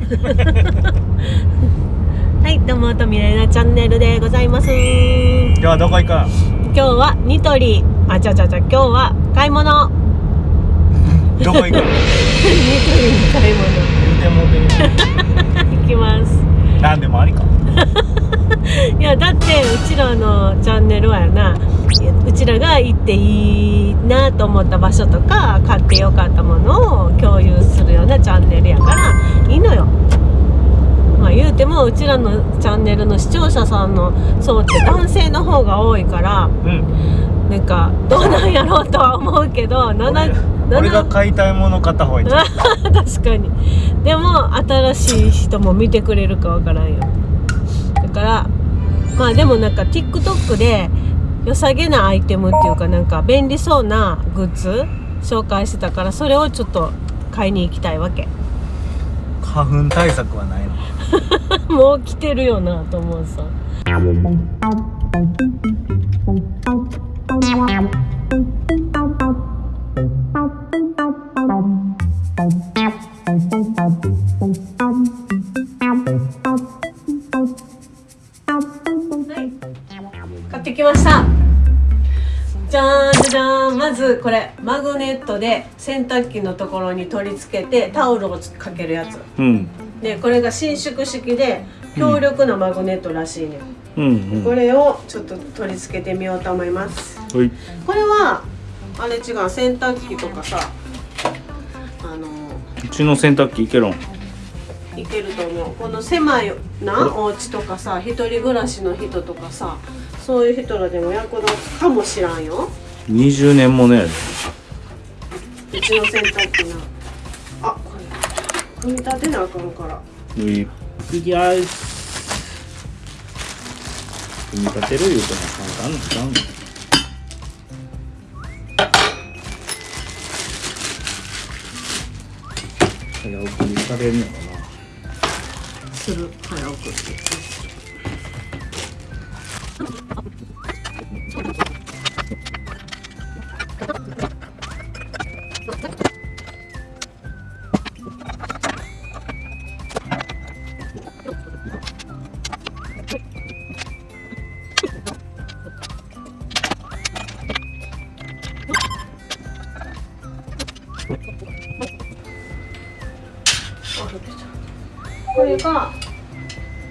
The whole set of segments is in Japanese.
はいどうもとみれなチャンネルでございます。今日はどこ行く？ん今日はニトリ。あちゃちゃちゃ今日は買い物。ニトどこ行く？んリに買い言うてもうて物行きます。なんでもありか。いやだってうちらのチャンネルはやならが行っていいなと思った場所とか買ってよかったものを共有するようなチャンネルやからいいのよ。まあ言うてもうちらのチャンネルの視聴者さんの層って男性の方が多いからうん。なんかどうなんやろうとは思うけど7俺俺が買いたいもの買った方がいい 確かに。でも新しい人も見てくれるかわからんよ。だからまあでもなんか TikTok で良さげなアイテムっていうかなんか便利そうなグッズ紹介してたからそれをちょっと買いに行きたいわけ。花粉対策はないの？もう来てるよなと思うさじゃーん。まずこれマグネットで洗濯機のところに取り付けてタオルをかけるやつ。うん。でこれが伸縮式で強力なマグネットらしいね、うん。うんこれをちょっと取り付けてみようと思います。はい。これはあれ違う洗濯機とかさあのうちの洗濯機いけろん？いけると思う。この狭いなお家とかさ一人暮らしの人とかさそういう人らでも役立つかもしらんよ20年もね。うちの洗濯機な。あこれ組み立てなあかんから。うい組み立てる言うても簡単なんちゃうの。早送りされんのかな。する。早送っ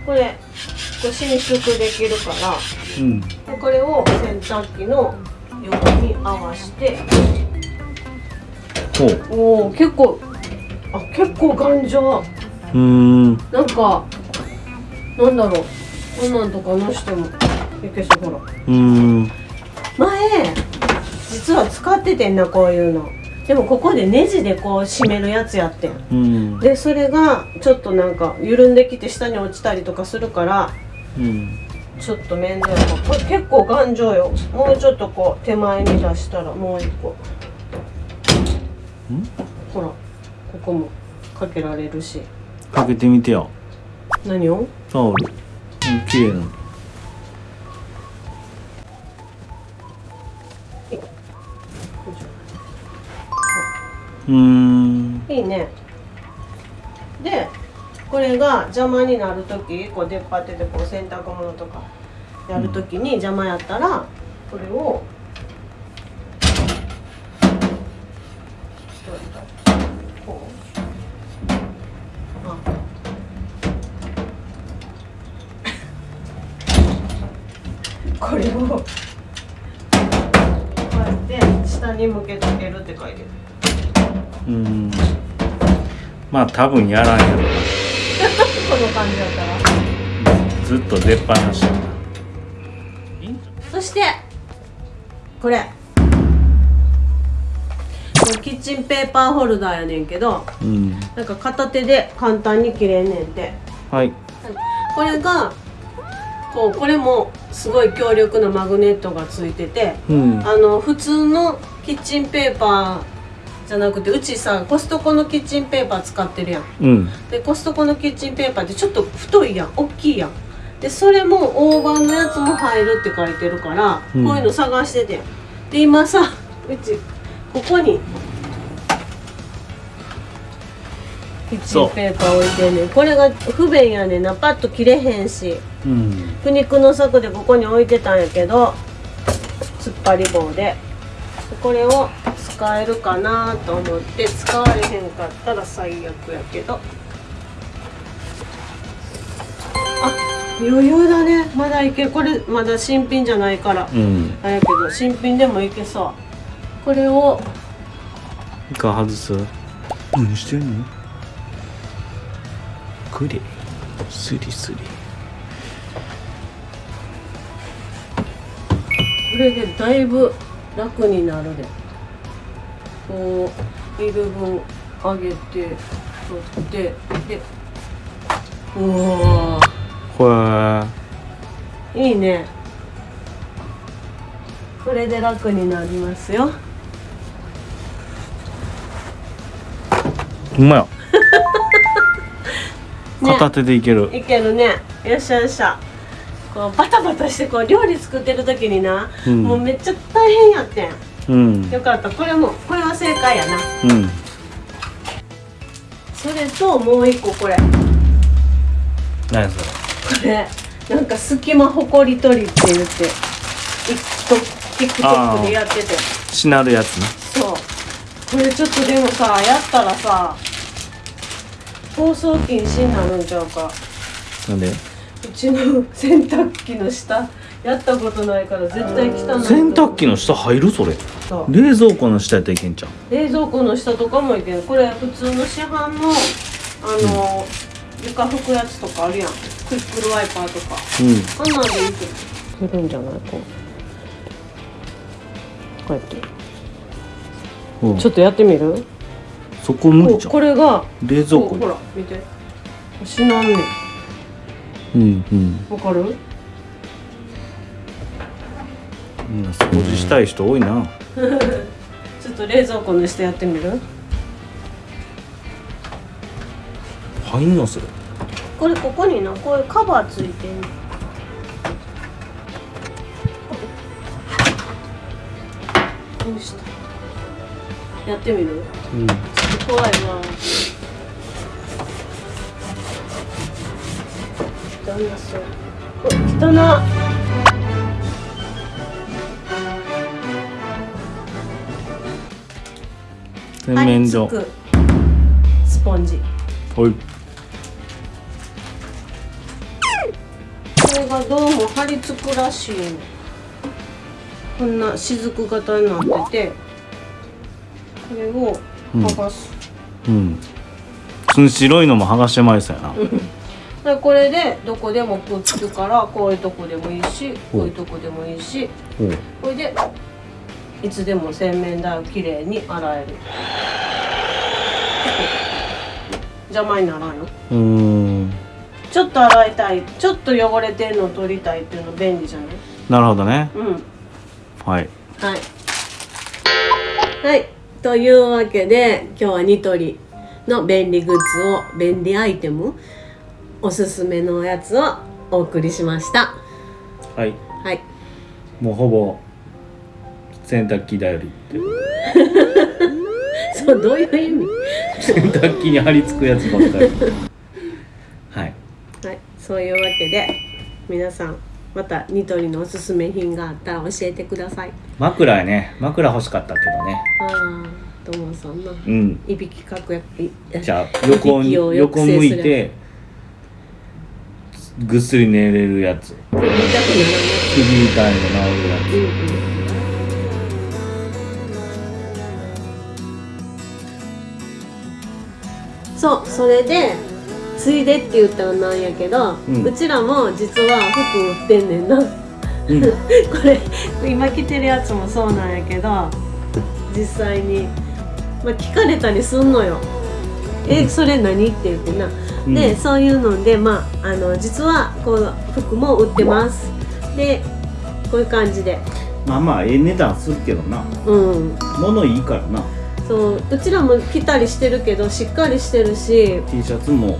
これ伸縮できるからうん。でこれを洗濯機の横に合わして。ほう。おお結構あ結構頑丈。うーん。なんかなんだろう。こんなんとかのしてもいけそうほら。うーん。前実は使っててんなこういうのでもここでネジでこう締めるやつやってん。うん。でそれがちょっとなんか緩んできて下に落ちたりとかするからうん。ちょっと面倒やなこれ結構頑丈よ。もうちょっとこう手前に出したらもう一個。ほらここもかけられるし。かけてみてよ。何を？タオル。うん綺麗ないいね。でこれが邪魔になる時こう出っ張っててこう洗濯物とかやる時に邪魔やったらこれをこう。あ。これをこうやって下に向けとけるって書いてる。うーん。まあ多分やらんやろ。な この感じだったら。ずっと出っ放しそしてこれ。これキッチンペーパーホルダーやねんけどうん。なんか片手で簡単に切れんねんて。はい。これがこうこれもすごい強力なマグネットがついててうん。あの普通のキッチンペーパーじゃなくてうちさコストコのキッチンペーパー使ってるやん。うん。でコストコのキッチンペーパーってちょっと太いやん。大きいやん。でそれも大判のやつも入るって書いてるから、うん。こういうの探しててで今さうちここにキッチンペーパー置いてんねん。これが不便やねんな。パッと切れへんし。うん。苦肉の策でここに置いてたんやけど突っ張り棒でこれを使えるかなと思って使われへんかったら最悪やけど。あ余裕だね。まだいける。これまだ新品じゃないから。うん。あれやけど新品でもいけそう。これを。一回外す？何してんの？くれスリスリ。これでだいぶ楽になるでこういる分上げて取ってでうわこれー。いいね。これで楽になりますよ。うまや。ね。片手でいける、いけるね。よっしゃよっしゃ。こうバタバタしてこう料理作ってる時にな、うん。もうめっちゃ大変やってんうん。よかった。これもこれは正解やな。うん。それともう一個これ。何それ？これなんか隙間ほこり取りって言って TikTok でやってて。しなるやつねそう。これちょっとでもさやったらさ放送禁止になるんちゃうか。なんで？うちの洗濯機の下やったことないから絶対汚い洗濯機の下入る？それ。冷蔵庫の下やったらいけんじゃん冷蔵庫の下とかもいけるこれ普通の市販のあの、床拭くやつとかあるやん。クイックルワイパーとか。うん。あんなんでいいけどするんじゃない？こう。こうやって。うん。ちょっとやってみる？そこ無理こじゃん。これが冷蔵庫ほら見て。しなんねんうんうん。わかる？みん。な掃除したい人多いなちょっと冷蔵庫の下やってみる？入んのそれ。これここにな。こういうカバーついてんの。どうした？やってみる？うん。ちょっと怖いな旦那さんお汚な洗面所スポンジ。おい。これがどうも張り付くらしいの。こんな雫型になってて。これを剥がす、うん。その白いのも剥がしてまいそうやな。でこれでどこでもくっつくからこういうとこでもいいしこういうとこでもいいしこれでいつでも洗面台をきれいに洗える邪魔にならんようーんちょっと洗いたいちょっと汚れてんのを取りたいっていうの便利じゃない？なるほどねうんはいはい。はい。というわけで、今日はニトリの便利グッズを、便利アイテム、おすすめのやつをお送りしました。はいはい。もうほぼ洗濯機だよりって。そう、どういう意味？洗濯機に貼り付くやつばっかり。はい。はい。そういうわけで、皆さん、またニトリのおすすめ品があったら教えてください。枕やね枕欲しかったけどね。ああ、ともさんな。うん。いびきかくやいじゃあ横横向いてぐっすり寝れるやつ。首痛い。の治るやうんうんそうそれでついでって言ったらなんやけど、ううんちらも実は服売ってんねんな。うん。れ今着てるやつもそうなんやけど実際に、まあ、聞かれたりすんのよ「えそれ何?」って言ってな、うん。でそういうのでまああの実はこう服も売ってます。でこういう感じで。まあまあええ値段するけどな。うん。物いいからなそううちらも着たりしてるけどしっかりしてるし。T シャツも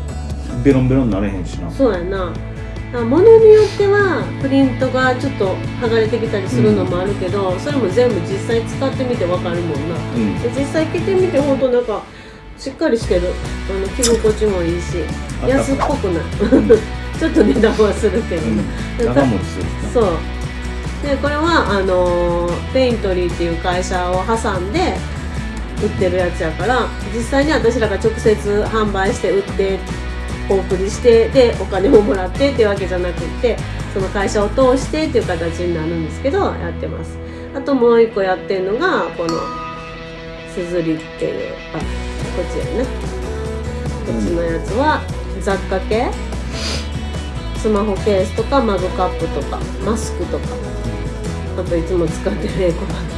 ベロンベロンになれへんしな。そうやな。だから物によってはプリントがちょっと剥がれてきたりするのもあるけど、それも全部実際使ってみてわかるもんな。うん。で実際着てみて本当なんかしっかりしてる。あの着心地もいいしあ安っぽくない。うん。ちょっと値段はするけど。ね、うん。長持ちするそう。でこれはあのーペイントリーっていう会社を挟んで売ってるやつやから実際に私らが直接販売して売ってお送りしてでお金ももらってっていうわけじゃなくってその会社を通してっていう形になるんですけどやってます。あともう一個やってるのがこのすずりっていうあこっちやね。こっちのやつは雑貨系。スマホケースとかマグカップとかマスクとか。あといつも使ってるエコバッグ。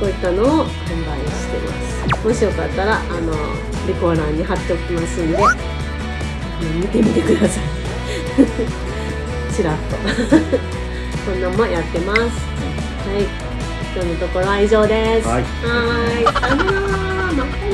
こういったのをしてます。もしよかったらあのリコー欄に貼っておきますんで見てみてください。ちらっと。こんなんもやってます。はい。今日のところは以上です。はい。はーい。さよなら